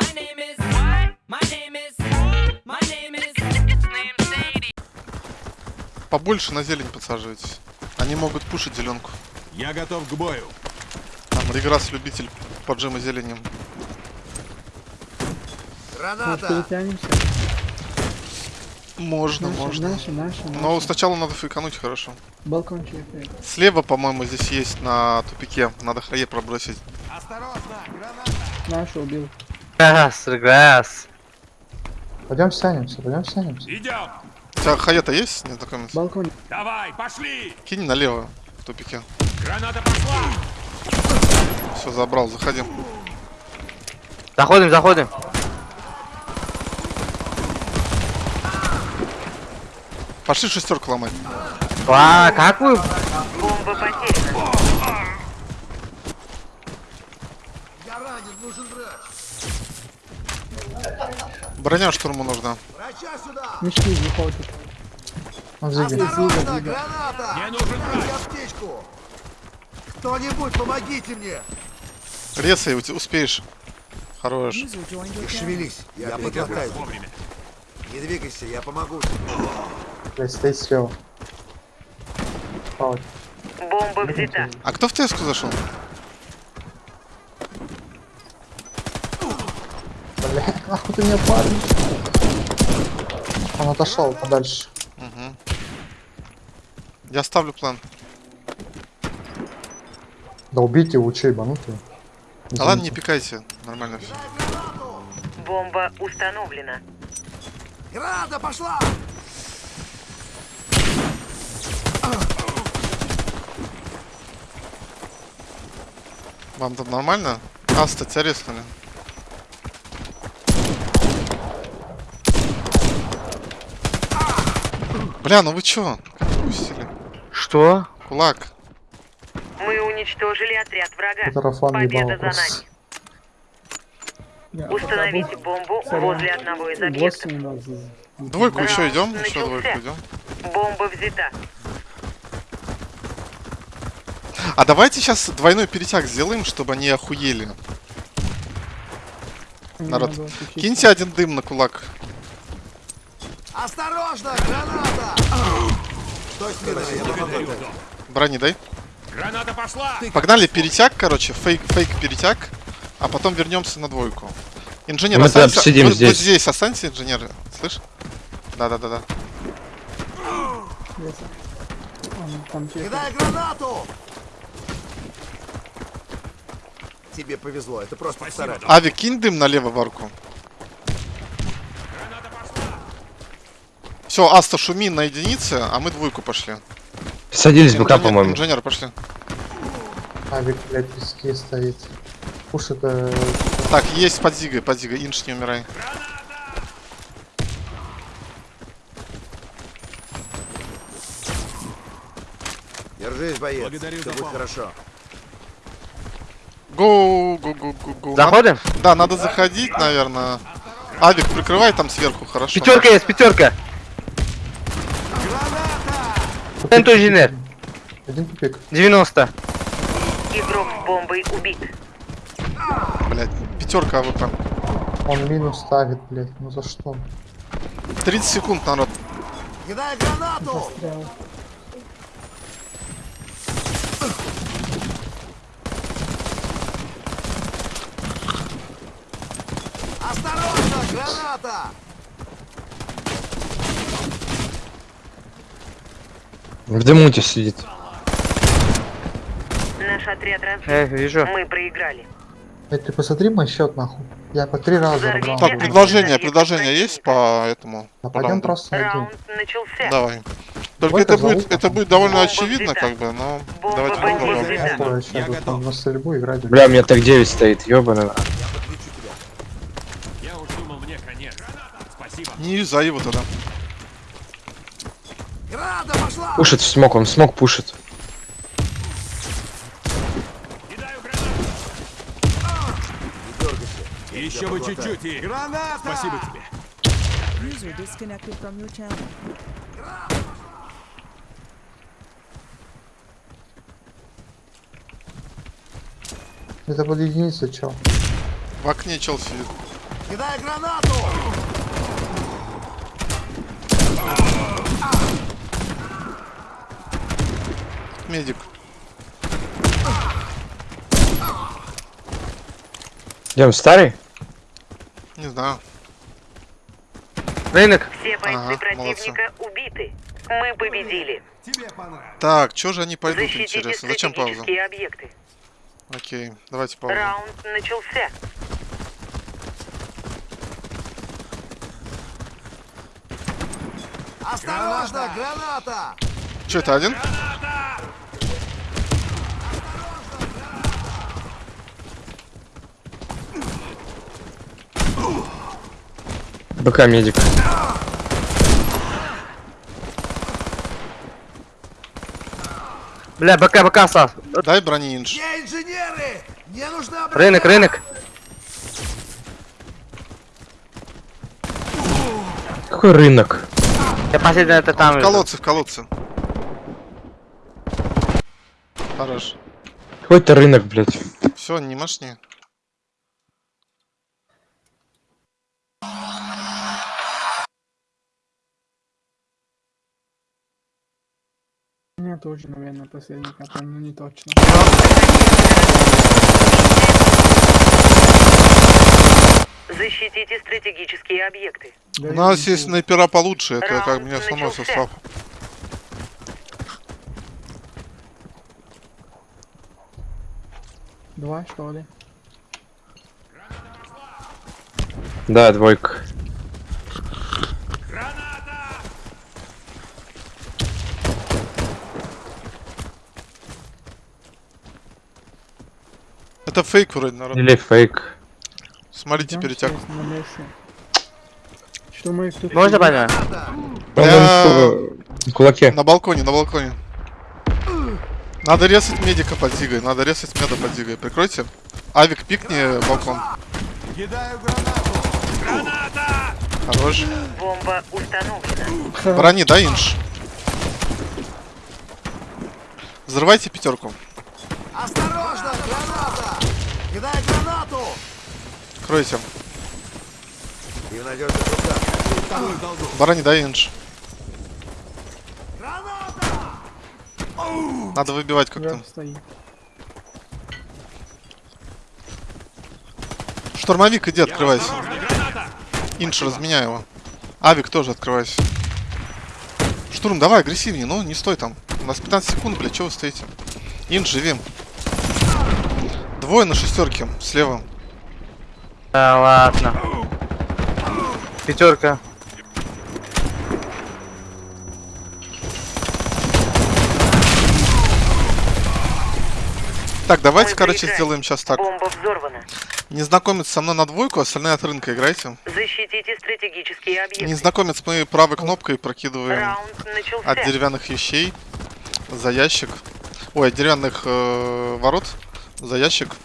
My name is. What? My name is. My name is. Name Sadie. Побольше на зелень подсаживайтесь. Они могут пушить зеленку. Я готов к бою. Там Реграсс любитель поджима зеленем. Может, Граната! перетянемся? Можно, Наши, можно. наши, наши, Но наши. сначала надо фейкануть хорошо. Балкончик. э, Слева, по-моему, здесь есть на тупике. Надо хае пробросить. Осторожно! Граната! Наши убил. Грасс, грасс. Пойдем сянемся, пойдем сянемся. Идем. У тебя хая-то есть, незнакомец? Балкон. Давай, пошли. Кинь налево в тупике. Граната пошла. Все, забрал, заходи. Заходим, заходим. Пошли шестерку ломать. А, как вы? Бомба потеряна. Я ранен, нужен врач! Броня штурму нужна. Врача сюда! Мешки. Он зиги. Осторожно! Граната! Мне нужен аптечку! Кто-нибудь, помогите мне! Резай, успеешь. Хорош. Не шевелись, я подготовлю. Вовремя. Не двигайся, я помогу. Блядь, стоит слева. Бомба взята. А кто в ТСК зашел? Бля, нахуй ты меня парень. Он отошел подальше. Угу. Я ставлю план. Да убейте его, че ебанутый. А ладно, не пикайте. Нормально все. Бомба установлена. Граната пошла! Вам там нормально? Аста, тебя резнули. Бля, ну вы чё? Как выпустили? Что? Кулак. Мы уничтожили отряд врага. Это Рафан Победа ебал за нами. Установите бомбу возле одного из объектов. Двойку Раунд еще идем. Еще начался. двойку идем. Бомба взята. А давайте сейчас двойной перетяг сделаем, чтобы они охуели. Народ, Киньте один дым на кулак. Осторожно! Граната! Смирно, я помогу. Брони дай. Граната пошла. Погнали перетяг, короче, фейк, фейк перетяг, а потом вернемся на двойку. Инженер, Мы останься, вот- вот здесь. здесь останься, инженер, слышь? Да-да-да-да. Кидай гранату! Тебе повезло, это просто Спасибо. Авик, кинь дым налево в арку. Граната пошла. Все, Аста, шуми на единице, а мы двойку пошли. Садились Инженер- по-моему. Инженер, пошли. Авик, блядь, песке стоит. Пуш это... Так, есть под Зигой, под Зигой, Инш, не умирай. Держись, боец. Благодарю Все будет хорошо. Гоу, гоу, гоу, гоу, гоу. Заходим? Надо- Да, надо заходить, наверное. Авик, прикрывай там сверху, хорошо. Пятерка есть, пятерка. Центр инженер. Один тупик. 90. Игрок с бомбой убит. Блять, пятерка АВП. Он минус ставит, блядь. Ну за что? 30 секунд, народ. Кидай гранату! Застрял. Осторожно! Граната! В дымуте сидит. Наш отряд разбит. Э, вижу. Мы проиграли. Блядь, ты посмотри мой счет, нахуй. Я по три раза рвал. Так, предложение, предложение есть по этому? А по пойдем просто один. Давай. Только это позову будет, это будет довольно Бомба очевидно, взята. как бы, но Бомба давайте попробуем. Я готов. Я готов. на стрельбу играть. Бля, у меня так 9 стоит, ёбаный. Я подключу тебя. Я уж думал, мне конец. Спасибо. Не юзай его тогда. Пошла! Пушит в смок, он в смок пушит. Еще бы чуть-чуть и... Граната! Спасибо тебе. User disconnected from your channel. Это под единицу, чё? В окне чел сидит. Кидай гранату! Медик. Идем старый? Не знаю. Рынок. Все бойцы Ага, противника убиты. Мы победили. Тебе. Так, чё же они пойдут, Защитите интересно? Зачем пауза? стратегические объекты. Окей, давайте паузу. Раунд начался. Осторожно, граната! Чё, это один? БК медик. Бля, БК, БК остался. Дай брони инж. Где инженеры? Мне нужна броня! Рынок, рынок. Какой рынок? Я последний это там. В колодце, в колодце. Хорош. Какой-то рынок, блядь. Все, не машни. Меня тоже, наверное, последний капан, но не точно. Защитите стратегические объекты. У Дай нас есть снайпера получше, это как Раунд мне основной состав. Два, что ли? Да, двойка. Это фейк вроде, народ. Или фейк. Смотрите, Идём перетяг. Что мы тут... Можно понять? Бля, кулаке. на балконе, на балконе. Надо резать медика под зигой, надо резать меда под зигой. Прикройте. Авик, пикни балкон. Кидаю гранату! Хорош. Бомба установлена. Брони, да, инж? Взрывайте пятерку. Осторожно, граната! Кидай гранату! Кройте. И в надежных руках. Вторую долгу. Брони, да, инж? Граната! Надо выбивать как-то. Штурмовик, иди, открывайся. Инш, разменяй его. Авик тоже открывайся. Штурм, давай, агрессивнее, ну не стой там. У нас 15 секунд, блядь, что вы стоите? Инш, живи. Двое на шестерке, слева. Да ладно. Пятерка. Так, давайте, Мы короче, проиграли. сделаем сейчас так. Бомба взорвана. Незнакомец со мной на двойку, остальные от рынка играйте. Защитите стратегические объекты. Незнакомец мы правой кнопкой прокидываем от деревянных вещей за ящик. Ой, от деревянных э, ворот за ящик,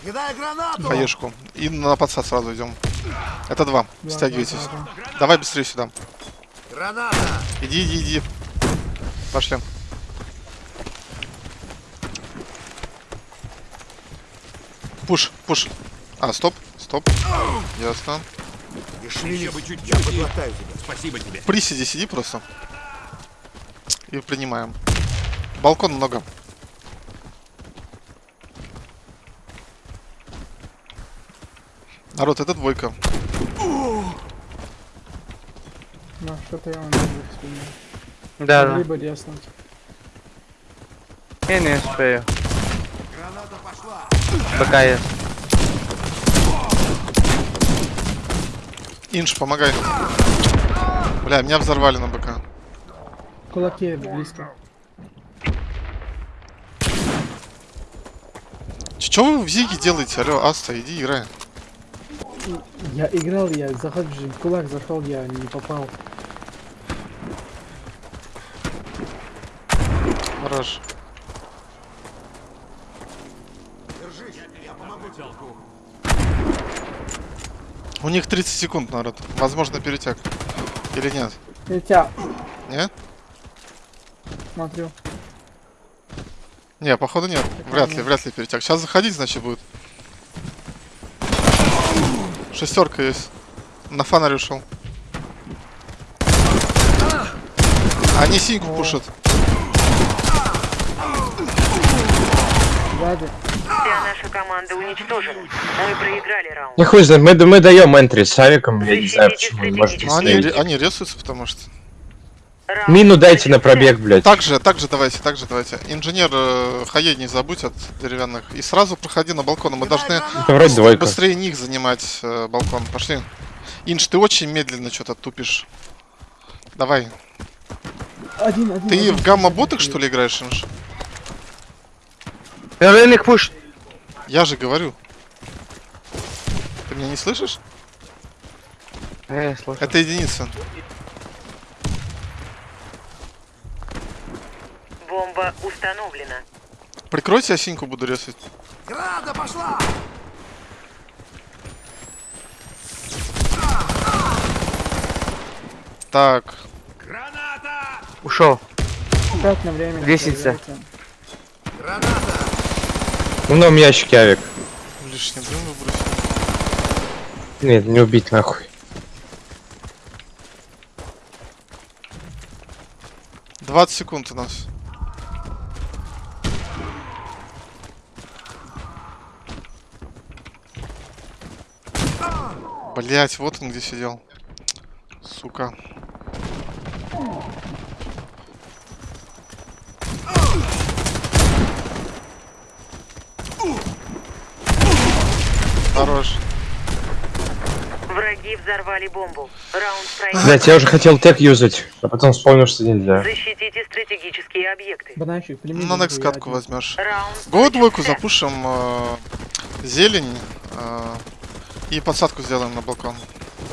хаешку. И на подсад сразу идем. Это два. Да, Стягивайтесь. да, да, Давай быстрее сюда. Граната! Иди, иди, иди. Пошли. Пуш, пуш. А, стоп, стоп. Ясно. Еще бы я подлатаю тебя. Спасибо тебе. В приседе сиди просто. И принимаем. Балкон много. Народ, это двойка. Ну, что-то я вам не. Да, да. Либо резнуть. Я не успею. Граната пошла! БК есть. Инш, помогай. Бля, меня взорвали на БК. В кулаке близко. Че вы в Зиге делаете? Алло, Аста, иди играй. Я играл, я в кулак зашел, я не попал. Хорош. Держись, я помогу тебе. У них 30 секунд, народ. Возможно, перетяг. Или нет? Тебя Нет? смотрю. Не, походу нет. Вряд ли, вряд ли перетяг. Сейчас заходить, значит, будет. Шестерка есть. На фонарь ушел. Они синьку пушат. Сзади. Вся наша команда уничтожена. Мы проиграли раунд. Не хуй знает, мы, мы даем энтри с авиком, я не знаю, почему вы можете Ну, они, они резаются, потому что... Мину дайте на пробег, блядь. Так же, так же давайте, так же давайте. Инженер э, Хае не забудь от деревянных. И сразу проходи на балкон. Мы должны двойка. быстрее них занимать э, балкон. Пошли. Инж, ты очень медленно что-то тупишь. Давай. Один, один. Ты один. в гамма-ботах, что ли, играешь, Инж? Рынок пуш. Я же говорю. Ты меня не слышишь? Э, слушай. Это единица. Бомба установлена. Прикройте, я синьку буду резать. Граната пошла! Так. Граната! Ушел. Опять на время. Лестница. Граната! Ну, на ящике авик. Лишний дым выбросил. Нет, не убить нахуй. 20 секунд у нас. Блять, вот он где сидел. Сука. Хорош. Враги взорвали бомбу. Раунд проигран. Блять, я уже хотел тег юзать, а потом вспомнил, что нельзя. Защитите стратегические объекты. Бананчик. Ну, на next я катку возьмешь. Раунд Го двойку запушим. э, зелень. э, и подсадку сделаем на балкон.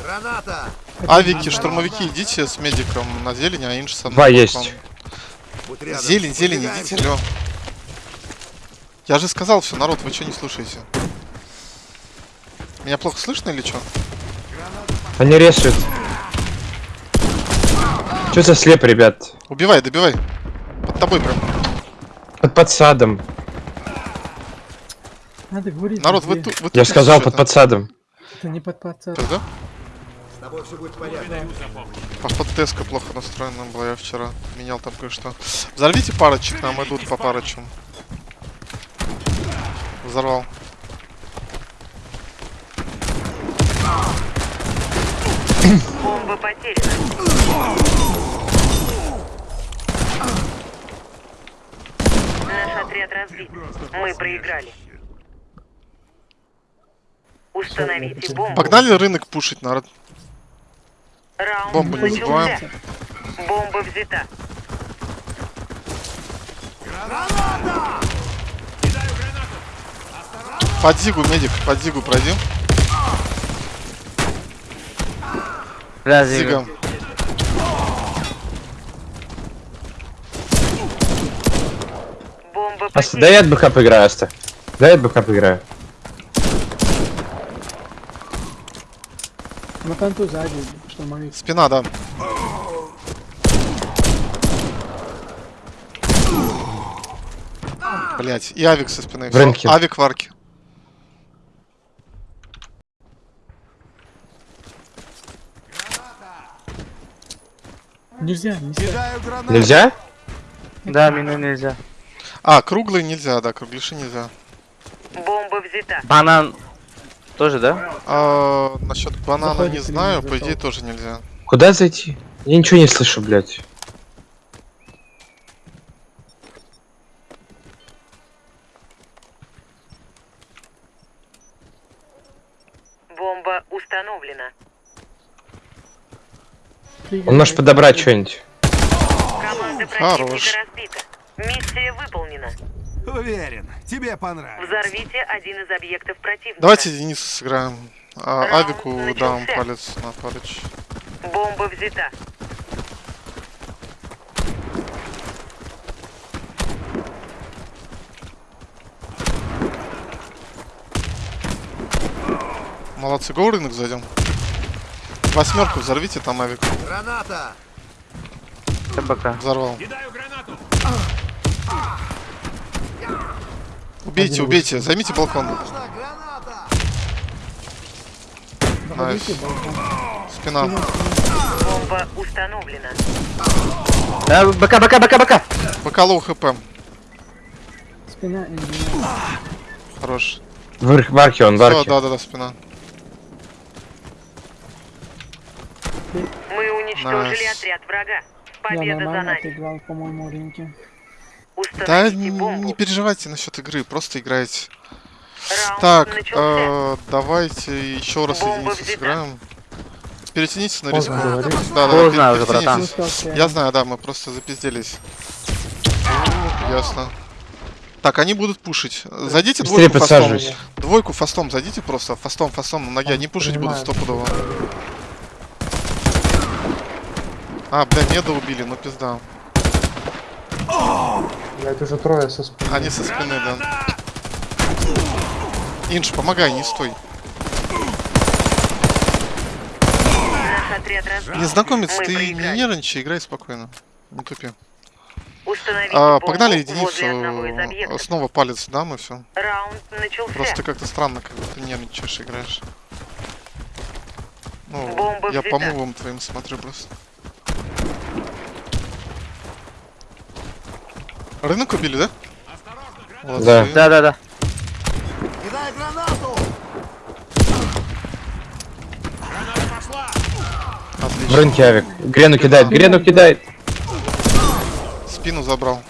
Граната! Авики, штурмовики, идите с медиком на зелень, а инж со мной Два на есть. Зелень, зелень, идите, алло. Я же сказал все, народ, вы что не слушаете? Меня плохо слышно или что? Они рисуют. Что за слеп, ребят? Убивай, добивай. Под тобой прям. Под подсадом. Надо говорить. Народ, вы, вы Я сказал под подсадом. Это не под пацан. Да? С тобой все будет в порядке. Походу теска плохо настроена была, я вчера менял там кое-что. Взорвите парочек, нам идут по парочкам. Взорвал. Бомба потеряна. Наш отряд разбит. Мы проиграли. Установите бомбу. Погнали рынок пушить, народ. Раунд Бомбу не забываем. Бомба взята. Под зигу, медик, под зигу пройди. Зига. Бомба дай я от БК поиграю, Аста. Дай я от БК поиграю. На фронту сзади, штурмовик. Спина, да. Блять, и авик со спины. В рынке. Авик в арке. Нельзя, нельзя. Нельзя? Да, мину нельзя. А, круглый нельзя, да, кругляши нельзя. Бомба взята. Банан тоже, да? А, насчет банана Заходит не знаю, по идее тоже нельзя. Куда зайти? Я ничего не слышу, блядь. Бомба установлена. Он может подобрать что-нибудь. Команда Хорош. противника разбита. Миссия выполнена. Уверен, тебе понравится. Взорвите один из объектов противника. Давайте единицу сыграем. А, Раунд авику начался. дам палец на парыч. Бомба взята. Молодцы, go рынок зайдем. Восьмерку взорвите, там авик Граната! БК. взорвал. Кидаю гранату! Убейте, убейте, займите балкон. Балкон. Спина. Бомба установлена. Да, БК, БК, БК, БК. БК low HP. Спина инженер. Хорош. В, в арке он, в арке. да, да, да, спина. Мы уничтожили Найс. отряд врага. Я Победа за нормально нами. отыграл, по-моему, ринки. Да Установите не, бомбу. не переживайте насчет игры, просто играйте. Раунд Так, э, давайте еще раз единицу сыграем. Перетянитесь на риску. Да, да, Поздно уже, братан. Я знаю, да, мы просто запизделись. Ясно. Так, они будут пушить. Зайдите Быстрее двойку фастом. Двойку фастом зайдите просто. Фастом, фастом на ноге. Они пушить будут Понимаю. стопудово. А, бля, меда убили, ну пизда. Блять, уже трое со спины. Они со спины, да. Инж, помогай, не стой. Незнакомец, Мы ты не нервничай, играй спокойно. Не тупи. Установите А, погнали единицу. объектов. Снова палец дам и все. Раунд начался. Просто как-то странно, как будто нервничаешь, играешь. Ну, Бомба я по мувам твоим смотрю просто. Рынок убили, да? Молодцы. Да. Да, да, да. Кидай гранату! Граната пошла! В Отлично. рынке авик. Грену кидает, грену кидает. Спину забрал.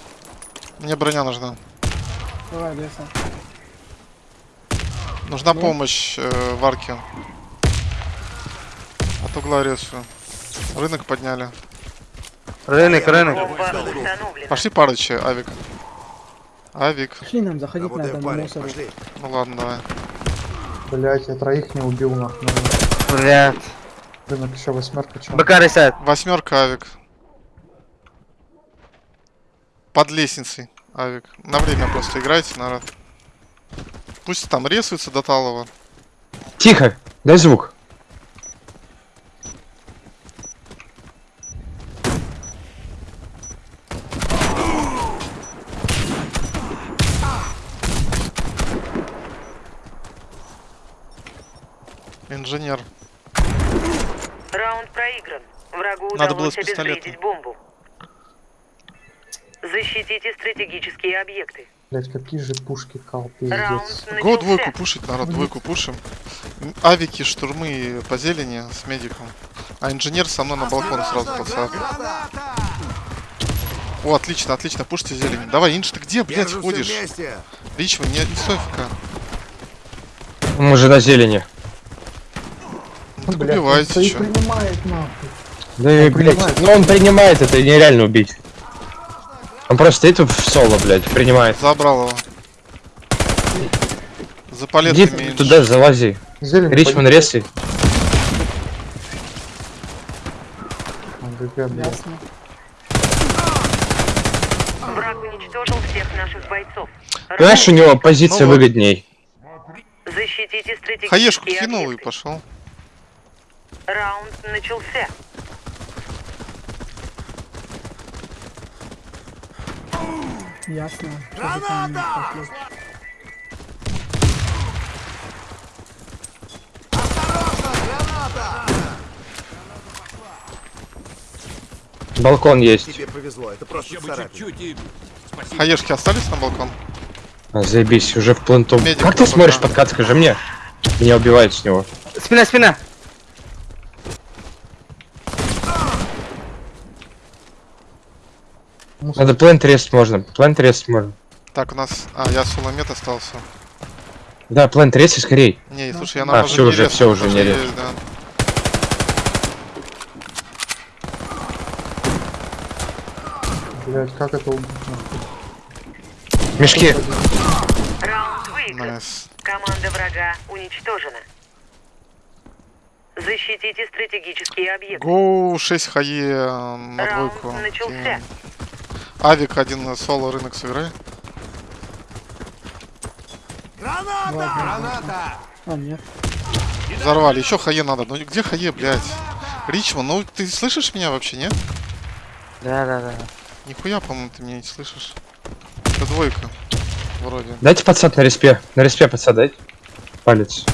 Мне броня нужна. Давай, леса. Нужна Ну? помощь э, в арке. От угла резаю. Рынок подняли. Бомба установлена. Пошли парычи, авик. Авик. Пошли нам заходить Работаем, надо на мусор. Ну ладно, давай. Блять, я троих не убил нахуй. Блядь. Рынок еще восьмерка чем. БК ресет. Восьмерка авик. Под лестницей авик. На время просто играйте, народ. Пусть там рисуется до талого. Тихо, дай звук. Инженер. Раунд проигран. Врагу Надо было удалось обезвредить бомбу. Защитите стратегические объекты. Блять, какие же пушки кал, пиздец. Го двойку пушить, народ, двойку пушим. Авики, штурмы по зелени с медиком. А инженер со мной на балкон сразу подсад. Граната! О, отлично, отлично, пушьте зелень. Давай, Инж, ты где, блядь, ходишь? вместе! Ричман, не, не стой ФК. Мы же на зелени. Так Блядь, он убивайте, чё. принимает нахуй. Да и, блядь, принимает. ну он принимает, это нереально убить. Он просто стоит в соло, блядь, принимает. Забрал его. За Иди Инж. туда, залази. Зелень Ричман, блядь. Ясно. Враг уничтожил всех наших бойцов. Понимаешь, у него позиция Ну выгодней. Защитите стратегические Хаешку кинул и пошел. Раунд начался. Ясно. Пошли? Осторожно, граната! Балкон есть. Тебе повезло, это просто чуть-чуть и... Хаешки остались на балкон? А, заебись, уже в пленту. Медик Как ты смотришь да. подкат, скажи мне? Меня убивает с него. Спина, спина. Мусор. Надо плент рест можно. Плент рест можно. Так, у нас... А, я соломет остался. Да, плент рест и скорей. Не, слушай, я А, на всё уже, всё уже, не рез. да. Блять, как это убить? Мешки. Раунд выигран. Nice. Команда врага уничтожена. Защитите стратегические объекты. Go 6 хае э, на Раунд двойку. начался. Авик один на соло рынок сыграй. Граната! Граната! А, нет. Взорвали. Еще хае надо. Ну где хае, блядь? Ричман, ну ты слышишь меня вообще, нет? Да, да, да. Нихуя, по-моему, ты меня не слышишь. Это двойка. Вроде. Дайте подсад на респе. На респе подсад дайте. Палец.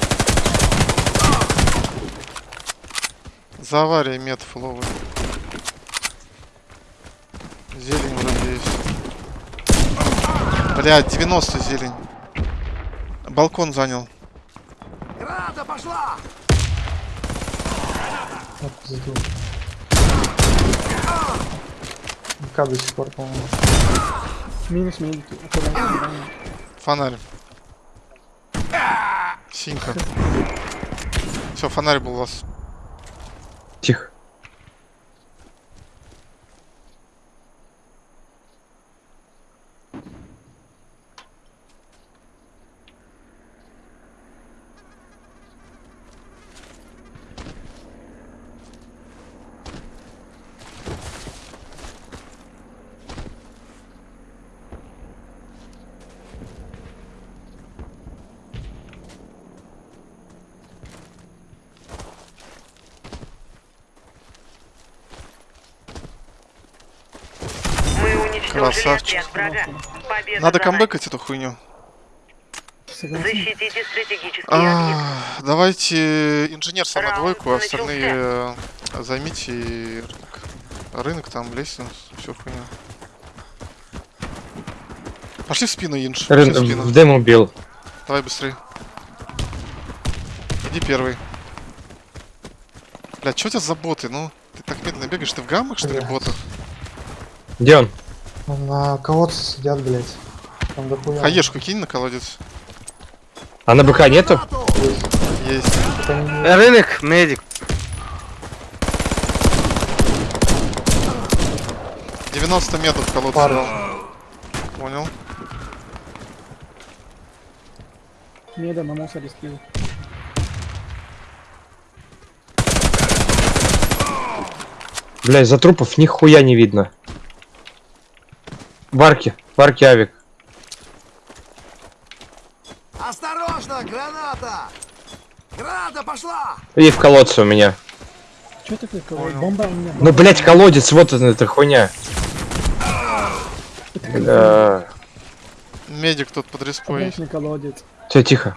За аварией мед фуловый. Зелень. Блядь, 90 зелень. Балкон занял. Граната пошла! МК до сих пор, по-моему. Минус медики. Аккуратно. Фонарь. Синька. Все, фонарь был у вас. Тихо. Красавчик. Надо камбэкать эту хуйню. Защитите стратегический объект. А, давайте инженер сам на двойку, а начался. остальные э, займите рынок. Рынок там, лестницу, всю хуйню. Пошли в спину, Инж. Рын в спину. в дым убил. Давай быстрее. Иди первый. Бля, что у тебя за боты? Ну, ты так медленно бегаешь, ты в гаммах, что ли, ботов? Где он? На колодце сидят, блядь. Там дохуя. Хаешку кинь на колодец. А на БК нету? Есть. Это не- Рынок, медик. 90 метров дал. Понял. Меда на мусоре скилл. Бля, из-за трупов нихуя не видно. Варки, варки авик. Осторожно, граната! Граната пошла! И в колодце у меня. Че такое кого? Бомба у меня. Ну, блять, колодец, вот он, эта хуйня. Бля. Медик тут под респой. Колодец. Все, тихо.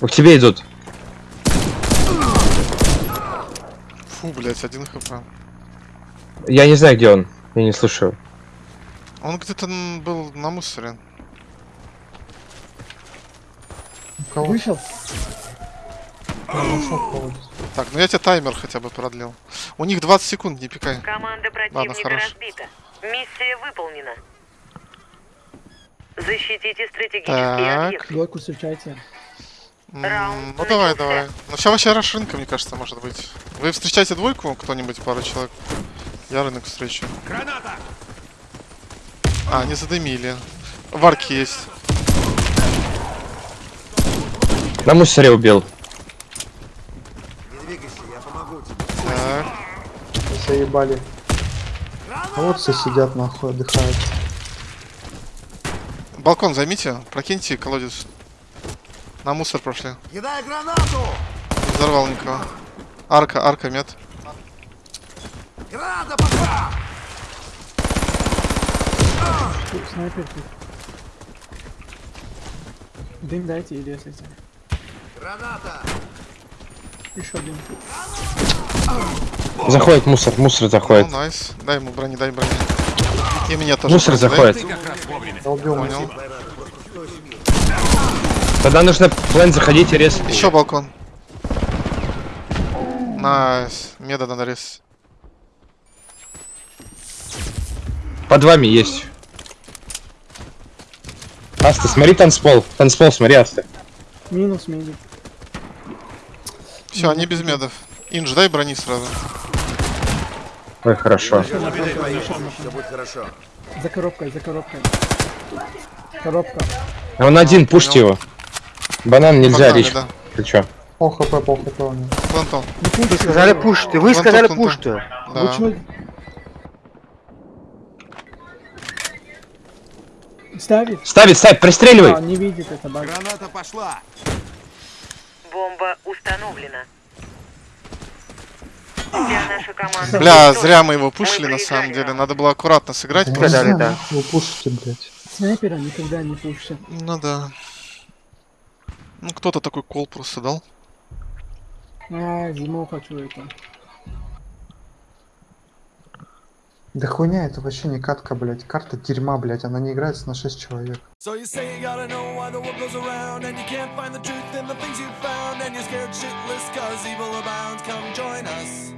К тебе идут. Фу, блять, один хп. Я не знаю, где он. Я не слушаю. Он где-то был на мусоре. Вышел. Колодец. Так, ну я тебе таймер хотя бы продлил. У них 20 секунд, не пикай. Команда противника хорош. разбита. Миссия выполнена. Защитите стратегический Так. объект. Двойку встречайте. Раунд Ну давай, давай. Ну сейчас вообще раш рынка, мне кажется, может быть. Вы встречаете двойку, кто-нибудь, пару человек. Я рынок встречу. Граната! А, они задымили. Варки есть. На мусоре убил. Не двигайся, я помогу тебе. Так. Заебали. Колодцы сидят нахуй, отдыхают. Балкон займите, прокиньте колодец. На мусор прошли. Кидай гранату! Не взорвал никого. Арка, арка, мед. Граната пошла! Тут снайпер тут. Дым дайте или если Граната! Еще один. Заходит мусор, мусор Ну, заходит. nice. Дай ему брони, дай брони. И мне тоже. Мусор заходит. Понял. Тогда нужно plant заходить и резать. Еще балкон. Nice. Меда надо резать. Под вами есть. Аста, смотри танцпол. Танцпол, смотри, Аста. Минус медик. Все, они без медов. Инж, дай брони сразу. Ой, хорошо. Все будет хорошо. За коробкой, за коробкой. Коробка. А Он один, пушьте его. Банан нельзя, Погнали, Рич. да. Ты чё? Пол хп, пол хп у него. Плантон. Вы сказали пуш ты, вы сказали пуш ты. Да. Вы чё? Ставит? Ставить, ставь, А, пристреливай. не видит это баг. Граната пошла! Бомба установлена. Команда Бля, зря мы его пушили Мы на самом деле. Надо было аккуратно сыграть. Сказали, знаю, да. Вы пушите, блядь. Снайпера никогда не пушит. Ну да. Ну, кто-то такой кол просто дал. А, зиму хочу это. Да хуйня, это вообще не катка, блядь. Карта дерьма, блядь. Она не играется на 6 человек. So you say you gotta know why the world goes around And you can't find the truth in the things you found And you're scared shitless cause evil abounds Come join us